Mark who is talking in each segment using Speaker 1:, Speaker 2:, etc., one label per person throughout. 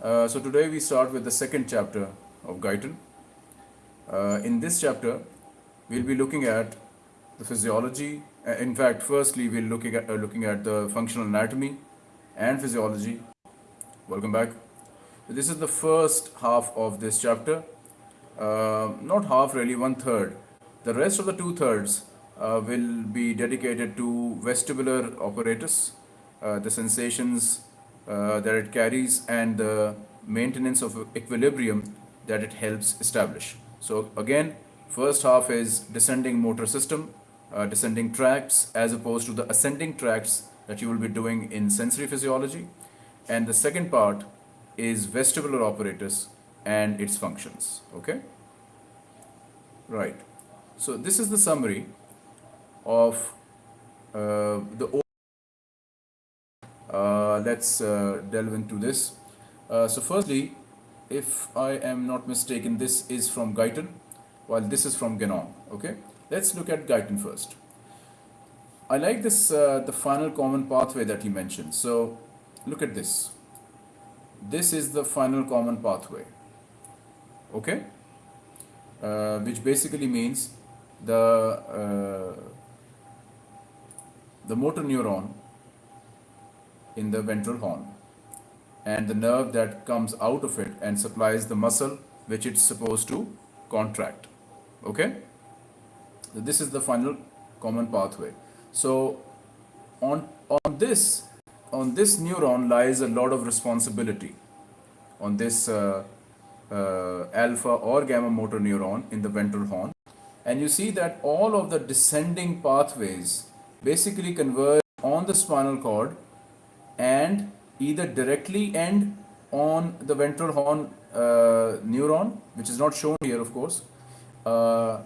Speaker 1: Uh, so today we start with the second chapter of Guyton. Uh, in this chapter, we'll be looking at the physiology. Uh, in fact, firstly, we'll looking at uh, looking at the functional anatomy and physiology. Welcome back. This is the first half of this chapter. Uh, not half, really, one third. The rest of the two thirds uh, will be dedicated to vestibular apparatus, the sensations uh, that it carries, and the maintenance of equilibrium that it helps establish. So, again, first half is descending motor system, uh, descending tracts, as opposed to the ascending tracts that you will be doing in sensory physiology. And the second part is vestibular apparatus and its functions. Okay? Right. So, this is the summary of uh, the uh, let's uh, delve into this. Uh, so firstly, if I am not mistaken, this is from Guyton, while this is from Ganong. Okay, let's look at Guyton first. I like this, uh, the final common pathway that he mentioned. So look at this. This is the final common pathway. Okay, uh, which basically means the uh, the motor neuron in the ventral horn and the nerve that comes out of it and supplies the muscle which it's supposed to contract okay? So this is the final common pathway. So on on this on this neuron lies a lot of responsibility on this uh, uh, alpha or gamma motor neuron in the ventral horn. And you see that all of the descending pathways basically converge on the spinal cord and either directly end on the ventral horn uh, neuron, which is not shown here, of course, uh,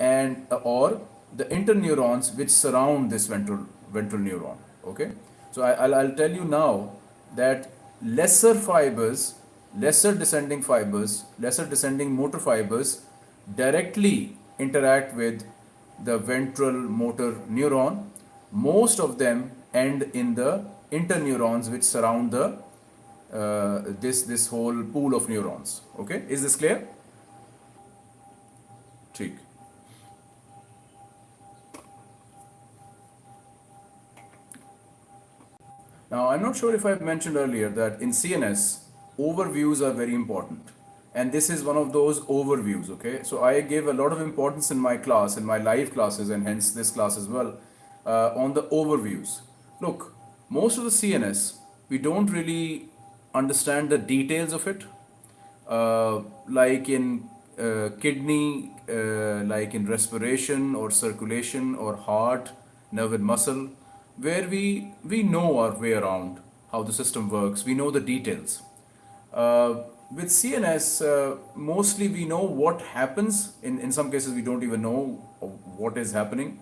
Speaker 1: and uh, or the interneurons which surround this ventral ventral neuron. Okay, so I, will I'll tell you now that lesser fibers, lesser descending fibers, lesser descending motor fibers directly interact with the ventral motor neuron. Most of them end in the interneurons which surround the uh, this this whole pool of neurons okay is this clear ठीक Now, I'm not sure if I've mentioned earlier that in CNS, overviews are very important. And this is one of those overviews, okay? So I gave a lot of importance in my class, in my live classes, and hence this class as well, uh, on the overviews. Look, most of the CNS, we don't really understand the details of it. Uh, like in uh, kidney, uh, like in respiration or circulation or heart, nerve and muscle, where we, we know our way around how the system works, we know the details. Uh, with CNS, uh, mostly we know what happens. In, in some cases, we don't even know what is happening.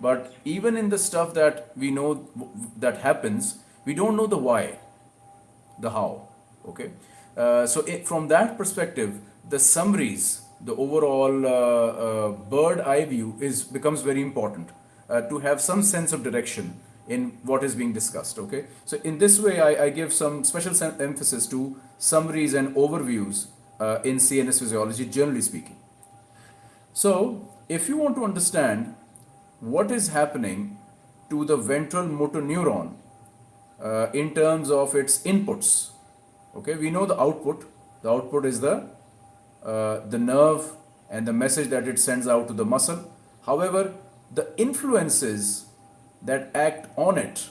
Speaker 1: But even in the stuff that we know that happens, we don't know the why, the how. Okay. Uh, so it, from that perspective, the summaries, the overall uh, uh, bird eye view is becomes very important uh, to have some sense of direction in what is being discussed. Okay. So in this way, I, I give some special emphasis to summaries and overviews uh, in CNS physiology, generally speaking. So if you want to understand what is happening to the ventral motor neuron uh, in terms of its inputs. Okay, we know the output. The output is the uh, the nerve and the message that it sends out to the muscle. However, the influences that act on it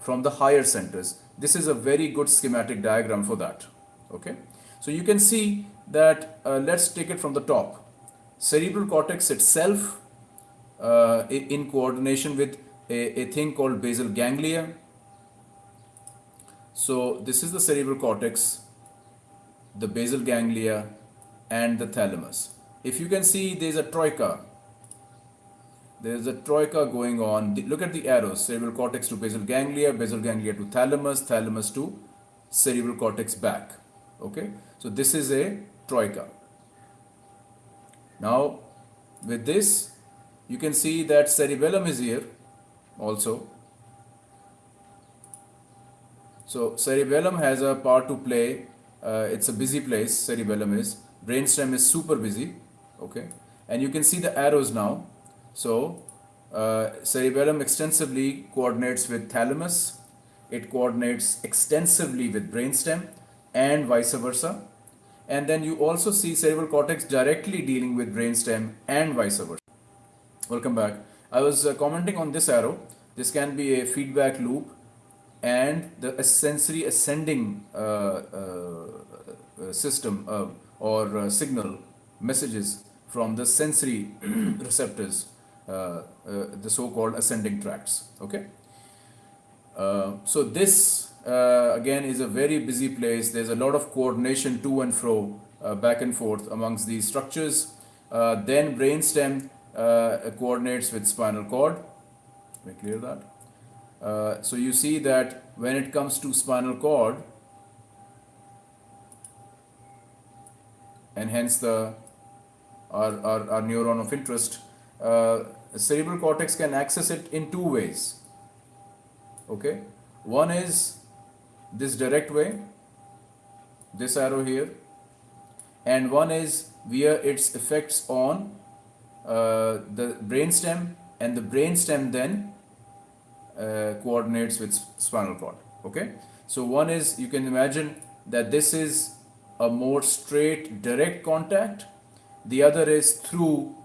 Speaker 1: from the higher centers. This is a very good schematic diagram for that. Okay, so you can see that. Uh, let's take it from the top. Cerebral cortex itself uh, in coordination with a, a thing called basal ganglia. So this is the cerebral cortex, the basal ganglia and the thalamus. If you can see there's a troika. There's a troika going on. Look at the arrows. Cerebral cortex to basal ganglia, basal ganglia to thalamus, thalamus to cerebral cortex back. Okay. So this is a troika. Now with this you can see that cerebellum is here also. So cerebellum has a part to play uh, it's a busy place, cerebellum is. Brainstem is super busy, okay? And you can see the arrows now. So, uh, cerebellum extensively coordinates with thalamus, it coordinates extensively with brainstem, and vice versa. And then you also see cerebral cortex directly dealing with brainstem and vice versa. Welcome back. I was uh, commenting on this arrow. This can be a feedback loop and the sensory ascending uh, uh, uh system uh, or uh, signal messages from the sensory receptors, the so-called ascending tracts. Okay. so this again is a very busy place. There's a lot of coordination to and fro, back and forth amongst these structures. then brainstem coordinates with spinal cord. Me clear that. Uh, so you see that when it comes to spinal cord and hence the our, our, our neuron of interest, uh, cerebral cortex can access it in two ways. Okay, one is this direct way, this arrow here, and one is via its effects on uh, the brainstem, and the brainstem then uh, coordinates with spinal cord okay? So one is you can imagine that this is a more straight direct contact. The other is through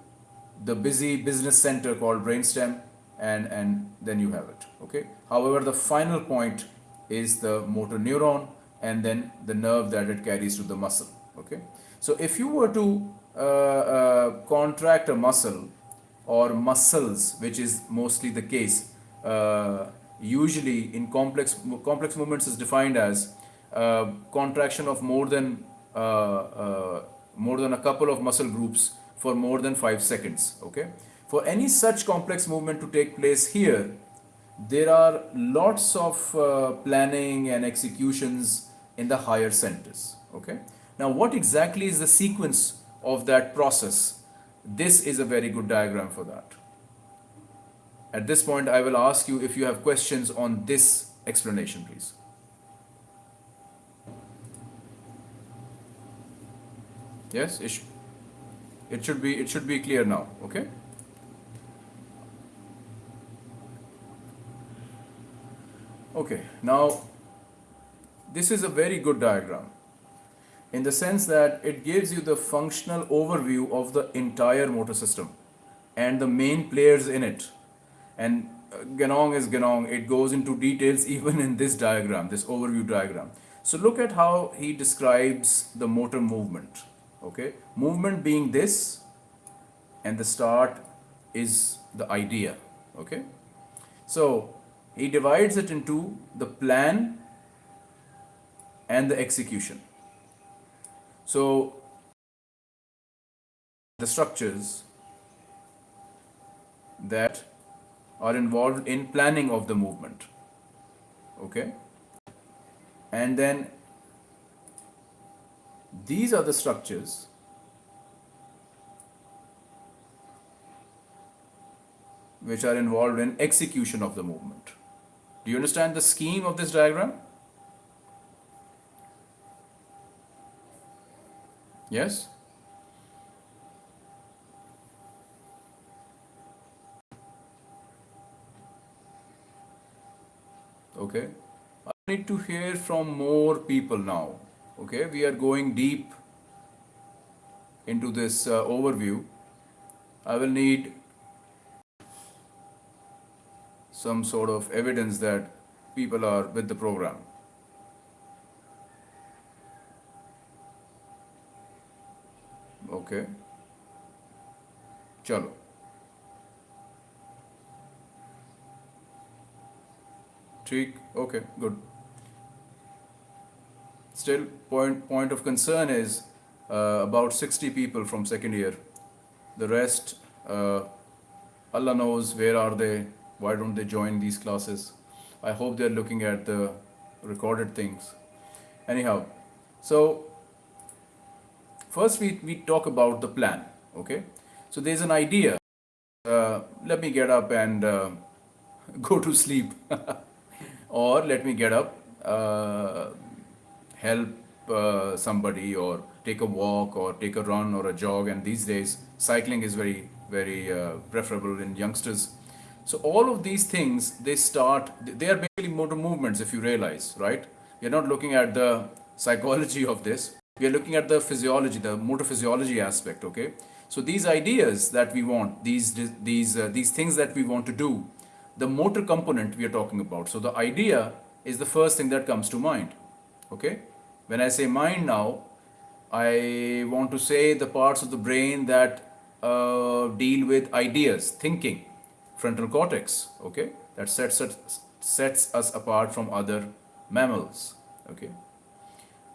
Speaker 1: the busy business center called brainstem and and then you have it okay? However the final point is the motor neuron and then the nerve that it carries to the muscle okay? So if you were to contract a muscle or muscles which is mostly the case uh, usually in complex complex movements is defined as uh, contraction of more than uh, uh, more than a couple of muscle groups for more than 5 seconds okay? For any such complex movement to take place here there are lots of uh, planning and executions in the higher centers okay? Now what exactly is the sequence of that process this is a very good diagram for that at this point, I will ask you if you have questions on this explanation, please. Yes, it, sh it should be it should be clear now. Okay. Okay. Now, this is a very good diagram in the sense that it gives you the functional overview of the entire motor system and the main players in it and uh, Ganong is Ganong. It goes into details even in this diagram, this overview diagram. So look at how he describes the motor movement. Okay, movement being this, and the start is the idea. Okay, so he divides it into the plan and the execution. So the structures that are involved in planning of the movement okay? And then these are the structures which are involved in execution of the movement. Do you understand the scheme of this diagram yes? Okay. I need to hear from more people now. Okay we are going deep into this uh, overview. I will need some sort of evidence that people are with the program okay. Chalo. ठीक okay good. Still point point of concern is uh, about 60 people from second year. The rest uh, Allah knows where are they why don't they join these classes? I hope they're looking at the recorded things. Anyhow so first we, we talk about the plan okay? So there's an idea. Uh, let me get up and uh, go to sleep. Or let me get up, uh, help uh, somebody or take a walk or take a run or a jog. And these days cycling is very very uh, preferable in youngsters. So all of these things they start they are basically motor movements if you realize right? You're not looking at the psychology of this we are looking at the physiology the motor physiology aspect okay? So these ideas that we want these these uh, these things that we want to do the motor component we are talking about. So the idea is the first thing that comes to mind okay? When I say mind now, I want to say the parts of the brain that uh, deal with ideas, thinking, frontal cortex, okay, that sets us, sets us apart from other mammals, okay.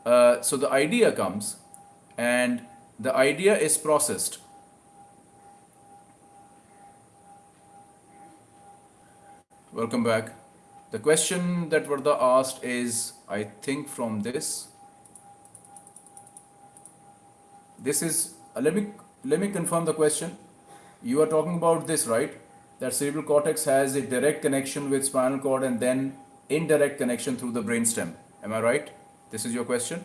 Speaker 1: Uh, so the idea comes and the idea is processed. Welcome back. The question that Varda asked is, I think from this, this is uh, let me let me confirm the question you are talking about this right that cerebral cortex has a direct connection with spinal cord and then indirect connection through the brainstem am i right this is your question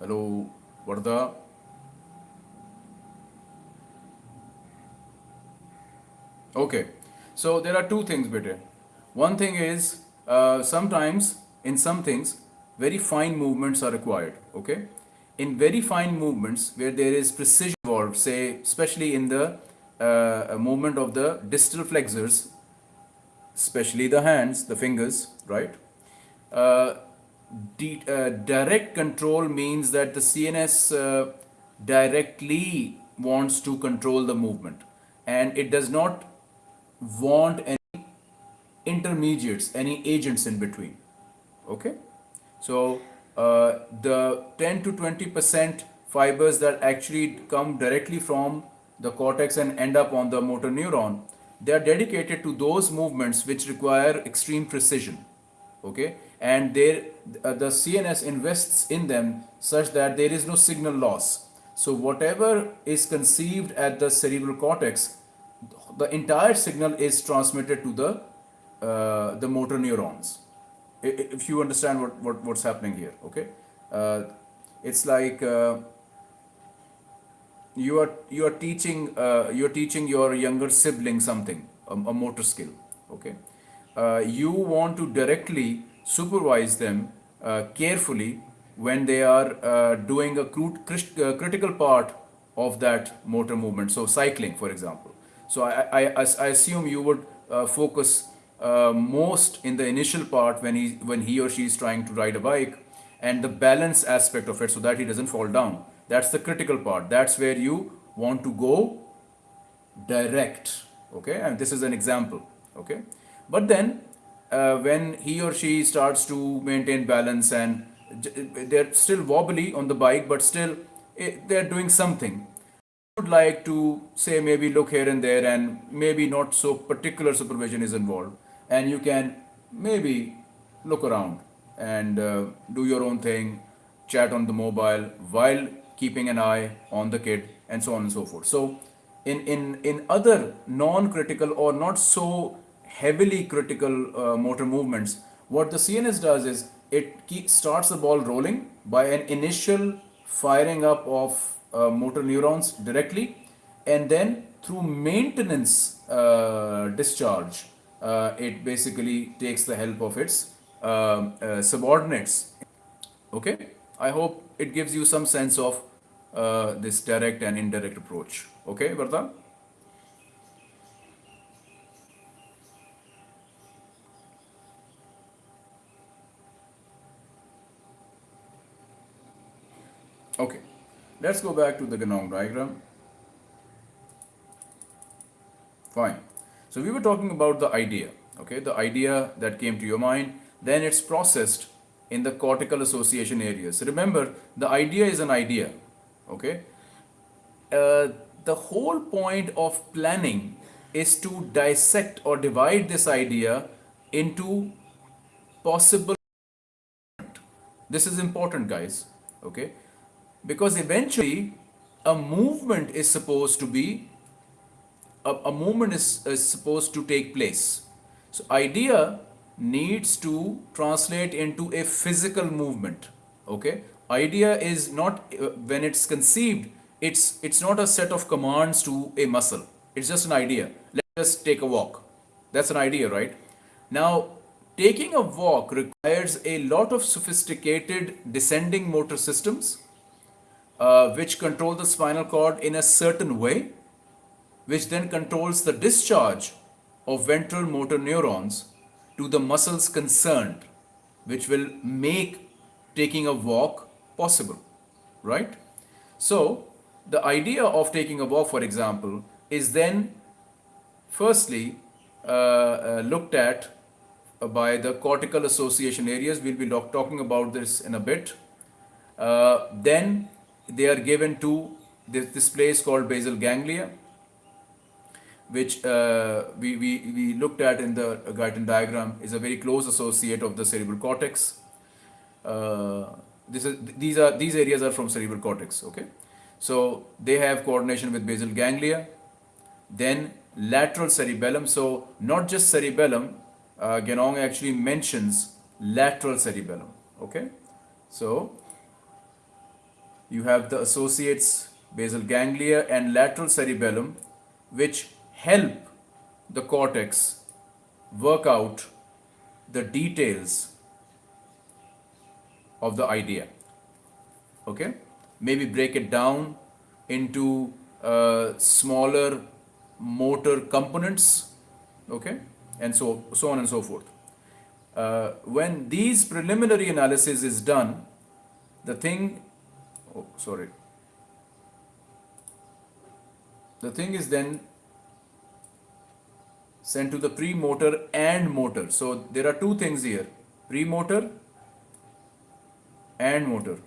Speaker 1: hello Varda Okay, so there are two things better. One thing is uh, sometimes in some things very fine movements are required. Okay, in very fine movements where there is precision involved, say especially in the uh, movement of the distal flexors, especially the hands, the fingers, right? Uh, uh, direct control means that the CNS uh, directly wants to control the movement and it does not want any intermediates, any agents in between. Okay, so uh, the 10 to 20 percent fibers that actually come directly from the cortex and end up on the motor neuron, they are dedicated to those movements which require extreme precision. Okay, and uh, the CNS invests in them such that there is no signal loss. So whatever is conceived at the cerebral cortex the entire signal is transmitted to the uh, the motor neurons if you understand what, what what's happening here okay? Uh, it's like uh, you are you are teaching uh, you're teaching your younger sibling something a, a motor skill okay? Uh, you want to directly supervise them uh, carefully when they are doing a critical part of that motor movement. So cycling for example. So I, I, I assume you would uh, focus uh, most in the initial part when he, when he or she is trying to ride a bike and the balance aspect of it so that he doesn't fall down. That's the critical part. That's where you want to go direct. Okay, and this is an example. Okay, but then uh, when he or she starts to maintain balance and they're still wobbly on the bike, but still eh, they're doing something would like to say maybe look here and there and maybe not so particular supervision is involved and you can maybe look around and uh, do your own thing chat on the mobile while keeping an eye on the kid and so on and so forth. So in in in other non-critical or not so heavily critical uh, motor movements what the cns does is it starts the ball rolling by an initial firing up of uh, motor neurons directly and then through maintenance uh, discharge it basically takes the help of its um, uh, subordinates okay i hope it gives you some sense of uh, this direct and indirect approach okay Varda? okay Let's go back to the Ganong diagram. Fine. So we were talking about the idea, okay, the idea that came to your mind, then it's processed in the cortical association areas. Remember, the idea is an idea, okay. Uh, the whole point of planning is to dissect or divide this idea into possible. This is important, guys, okay because eventually a movement is supposed to be a, a movement is, is supposed to take place. So idea needs to translate into a physical movement okay? Idea is not uh, when it's conceived it's it's not a set of commands to a muscle. It's just an idea. Let's just take a walk. That's an idea right? Now taking a walk requires a lot of sophisticated descending motor systems uh, which control the spinal cord in a certain way which then controls the discharge of ventral motor neurons to the muscles concerned, which will make taking a walk possible, right? So, the idea of taking a walk, for example, is then firstly uh, uh, looked at by the cortical association areas. We'll be talking about this in a bit. Uh, then they are given to this, this place called basal ganglia which uh, we, we, we looked at in the Guyton diagram, is a very close associate of the cerebral cortex. Uh, this is, these, are, these areas are from cerebral cortex, okay? So they have coordination with basal ganglia, then lateral cerebellum. So not just cerebellum, uh, Ganong actually mentions lateral cerebellum, okay? So you have the associates basal ganglia and lateral cerebellum which help the cortex work out the details of the idea. Okay? Maybe break it down into uh, smaller motor components. Okay? And so, so on and so forth. Uh, when these preliminary analysis is done, the thing, oh, sorry. The thing is then sent to the premotor and motor. So there are two things here, premotor and motor.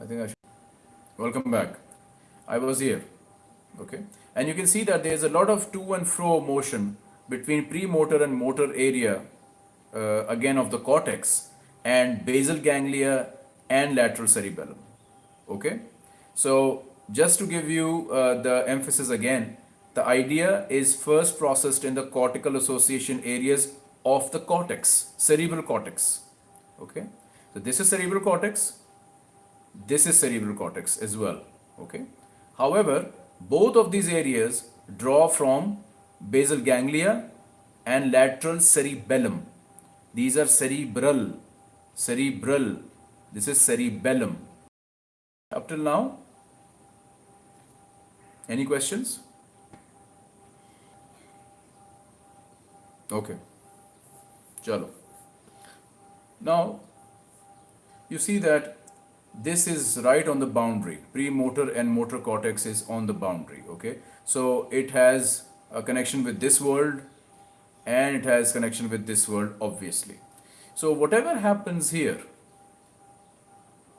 Speaker 1: I think I should. Welcome back. I was here. Okay. And you can see that there is a lot of to and fro motion between premotor and motor area, uh, again of the cortex, and basal ganglia and lateral cerebellum. Okay. So just to give you uh, the emphasis again, the idea is first processed in the cortical association areas of the cortex, cerebral cortex. Okay, so this is cerebral cortex, this is cerebral cortex as well. Okay, however, both of these areas draw from basal ganglia and lateral cerebellum. These are cerebral, cerebral. This is cerebellum. Up till now, any questions? Okay. Chalo. Now, you see that this is right on the boundary. Premotor and motor cortex is on the boundary. Okay. So it has a connection with this world and it has connection with this world obviously. So whatever happens here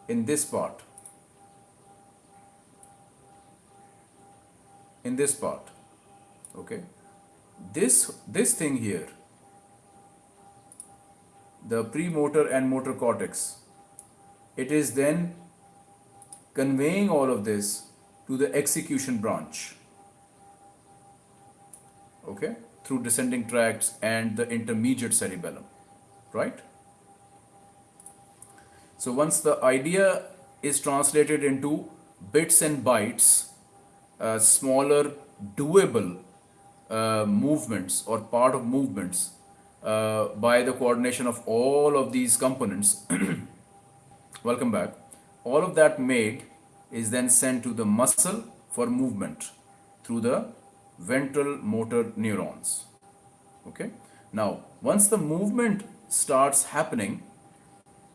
Speaker 1: in this part in this part okay? This this thing here the premotor and motor cortex it is then conveying all of this to the execution branch okay? Through descending tracts and the intermediate cerebellum right? So once the idea is translated into bits and bytes uh, smaller doable uh, movements or part of movements uh, by the coordination of all of these components. Welcome back. All of that made is then sent to the muscle for movement through the ventral motor neurons. Okay? Now once the movement starts happening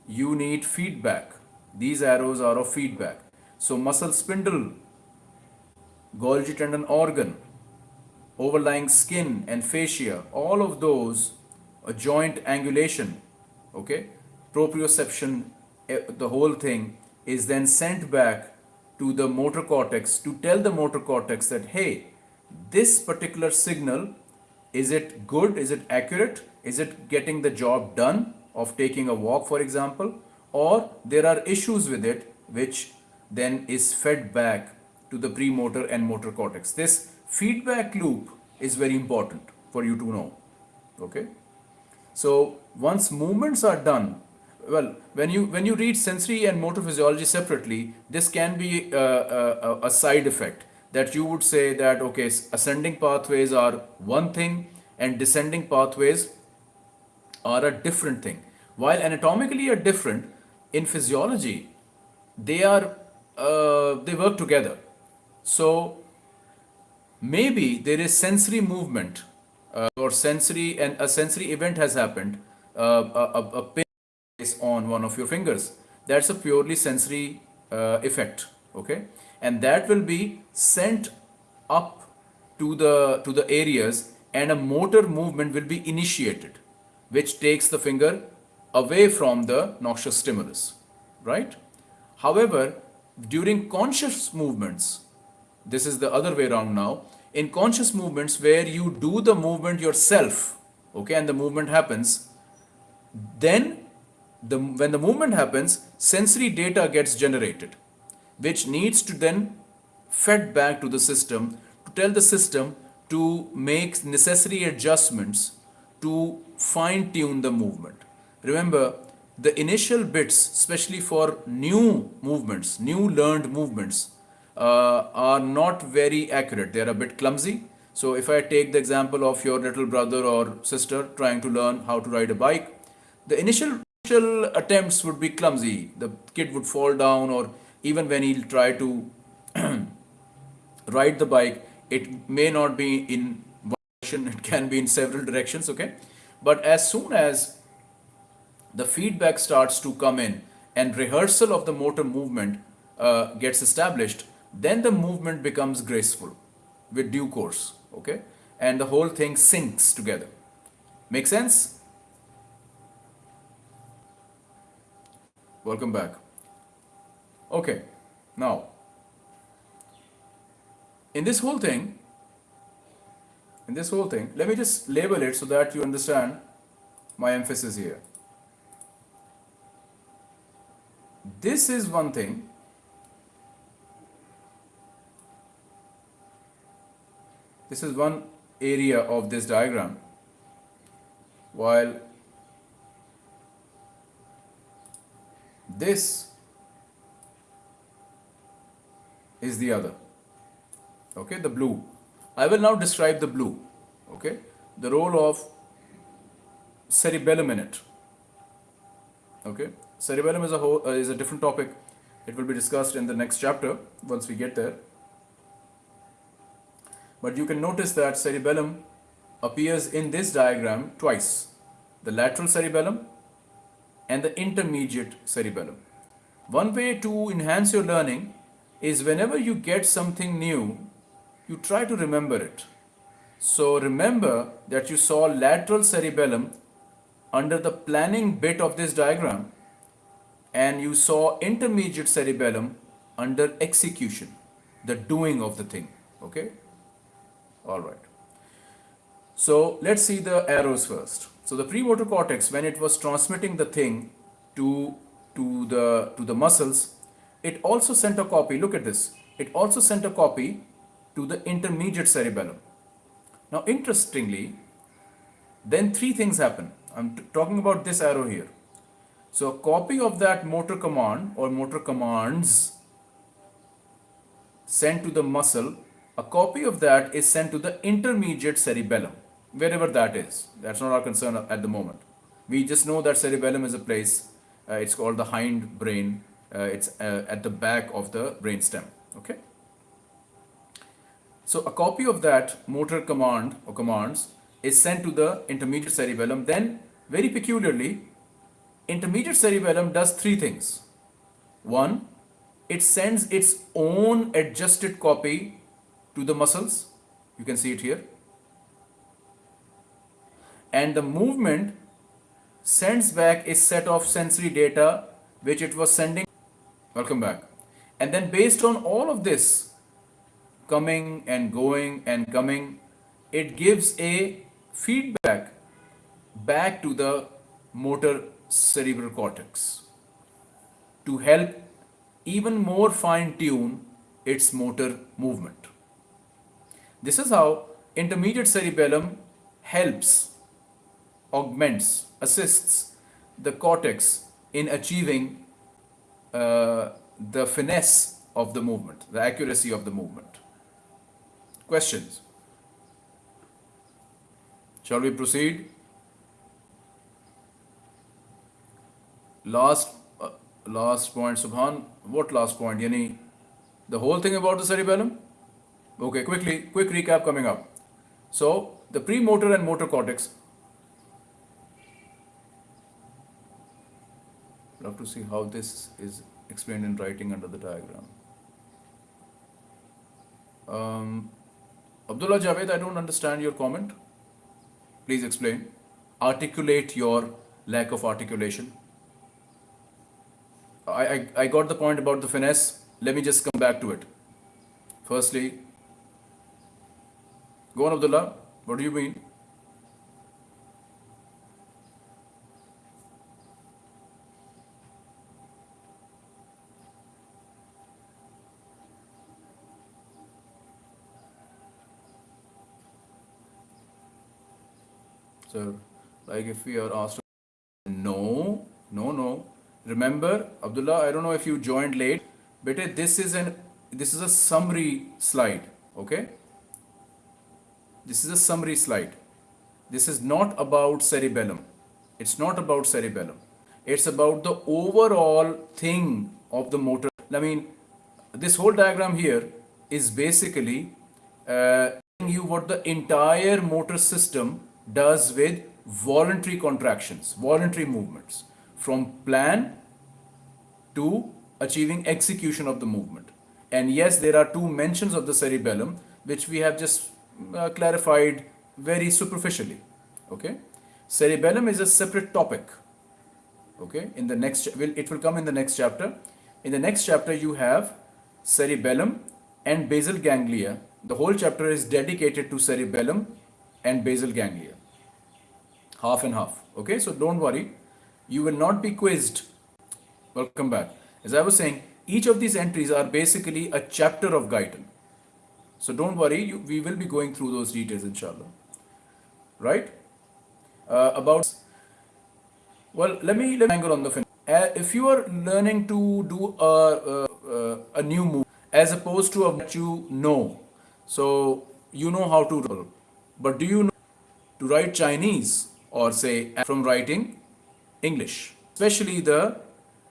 Speaker 1: you need feedback. These arrows are of feedback. So muscle spindle Golgi tendon organ, overlying skin and fascia, all of those, a joint angulation, okay, proprioception, eh, the whole thing is then sent back to the motor cortex to tell the motor cortex that, hey, this particular signal, is it good? Is it accurate? Is it getting the job done of taking a walk, for example? or there are issues with it which then is fed back to the premotor and motor cortex. This feedback loop is very important for you to know. Okay. So once movements are done, well, when you when you read sensory and motor physiology separately, this can be a, a, a side effect that you would say that okay, ascending pathways are one thing and descending pathways are a different thing. While anatomically are different, in physiology, they are uh, they work together. So maybe there is sensory movement uh, or sensory and a sensory event has happened. Uh, a, a, pin is on one of your fingers. That's a purely sensory uh, effect. Okay, and that will be sent up to the to the areas and a motor movement will be initiated which takes the finger away from the noxious stimulus, right? However, during conscious movements, this is the other way around now, in conscious movements where you do the movement yourself, okay, and the movement happens, then the, when the movement happens, sensory data gets generated, which needs to then fed back to the system to tell the system to make necessary adjustments to fine tune the movement. Remember, the initial bits, especially for new movements, new learned movements, uh, are not very accurate. They are a bit clumsy. So if I take the example of your little brother or sister trying to learn how to ride a bike, the initial, initial attempts would be clumsy. The kid would fall down or even when he'll try to ride the bike, it may not be in one direction, it can be in several directions, okay? But as soon as the feedback starts to come in and rehearsal of the motor movement uh, gets established, then the movement becomes graceful with due course, okay? And the whole thing syncs together. Make sense? Welcome back. Okay, now, in this whole thing, in this whole thing, let me just label it so that you understand my emphasis here. This is one thing. This is one area of this diagram while this is the other okay the blue I will now describe the blue, okay? The role of cerebellum in it, okay? Cerebellum is a whole, uh, is a different topic. It will be discussed in the next chapter once we get there. But you can notice that cerebellum appears in this diagram twice. The lateral cerebellum and the intermediate cerebellum. One way to enhance your learning is whenever you get something new you try to remember it. So remember that you saw lateral cerebellum under the planning bit of this diagram and you saw intermediate cerebellum under execution, the doing of the thing. Okay? All right. So let's see the arrows first. So the premotor cortex, when it was transmitting the thing to, to, the, to the muscles, it also sent a copy. Look at this. It also sent a copy to the intermediate cerebellum. Now interestingly, then three things happen. I'm talking about this arrow here. So a copy of that motor command or motor commands sent to the muscle, a copy of that is sent to the intermediate cerebellum, wherever that is. That's not our concern at the moment. We just know that cerebellum is a place, uh, it's called the hind brain, uh, it's uh, at the back of the brain stem. Okay. So a copy of that motor command or commands is sent to the intermediate cerebellum. Then very peculiarly, intermediate cerebellum does three things. One, it sends its own adjusted copy to the muscles. You can see it here. And the movement sends back a set of sensory data which it was sending. Welcome back. And then based on all of this, coming and going and coming, it gives a feedback back to the motor cerebral cortex. to help even more fine tune its motor movement. This is how intermediate cerebellum helps, augments, assists the cortex in achieving uh, the finesse of the movement, the accuracy of the movement. Questions? Shall we proceed? Last, uh, last point, Subhan. What last point? Yani, the whole thing about the cerebellum? Okay, quickly, quick recap coming up. So, the premotor and motor cortex. Love to see how this is explained in writing under the diagram. Um, Abdullah Javed, I don't understand your comment. Please explain. Articulate your lack of articulation. I, I, I got the point about the finesse. Let me just come back to it. Firstly, go on, Abdullah. What do you mean? So, like if we are asked, no, no, no. Remember, Abdullah, I don't know if you joined late, but this is an this is a summary slide. Okay, this is a summary slide. This is not about cerebellum. It's not about cerebellum. It's about the overall thing of the motor. I mean, this whole diagram here is basically uh, telling you what the entire motor system does with voluntary contractions, voluntary movements from plan to achieving execution of the movement. And yes, there are two mentions of the cerebellum, which we have just uh, clarified very superficially. Okay, cerebellum is a separate topic. Okay, in the next, will it will come in the next chapter. In the next chapter, you have cerebellum and basal ganglia. The whole chapter is dedicated to cerebellum and basal ganglia. Half and half. Okay, so don't worry. You will not be quizzed. Welcome back. As I was saying, each of these entries are basically a chapter of Guyton. So don't worry, you, we will be going through those details inshallah. Right? Uh, about, well, let me, let me angle on the fin. Uh, if you are learning to do a, a, a new move as opposed to a you know, so you know how to roll, but do you know to write Chinese or say from writing English, especially the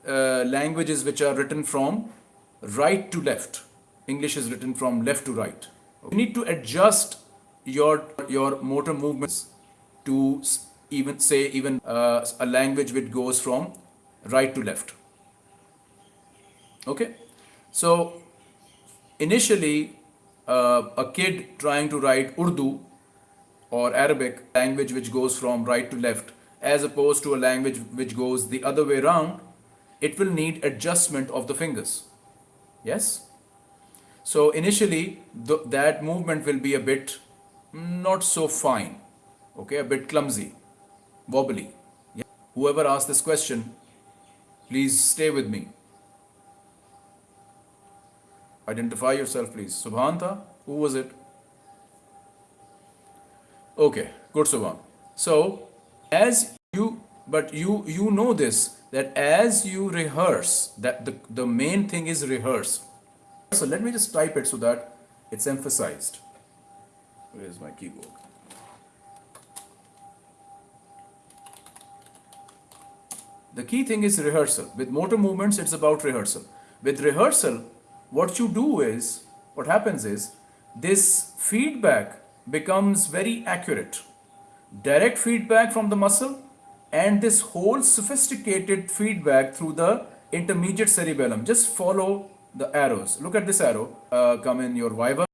Speaker 1: uh, languages which are written from right to left. English is written from left to right. You need to adjust your your motor movements to even say even uh, a language which goes from right to left. Okay, so initially uh, a kid trying to write Urdu or Arabic language which goes from right to left as opposed to a language which goes the other way around, it will need adjustment of the fingers. Yes? So initially th that movement will be a bit mm, not so fine, okay, a bit clumsy, wobbly. Yeah. Whoever asked this question, please stay with me. Identify yourself, please. Subhanta, who was it? Okay, good Subhan. So as you, but you you know this that as you rehearse, that the the main thing is rehearse so let me just type it so that it's emphasized. Where's my keyboard? The key thing is rehearsal. With motor movements, it's about rehearsal. With rehearsal, what you do is, what happens is, this feedback becomes very accurate. Direct feedback from the muscle and this whole sophisticated feedback through the intermediate cerebellum. Just follow the arrows. Look at this arrow uh, come in your Viva.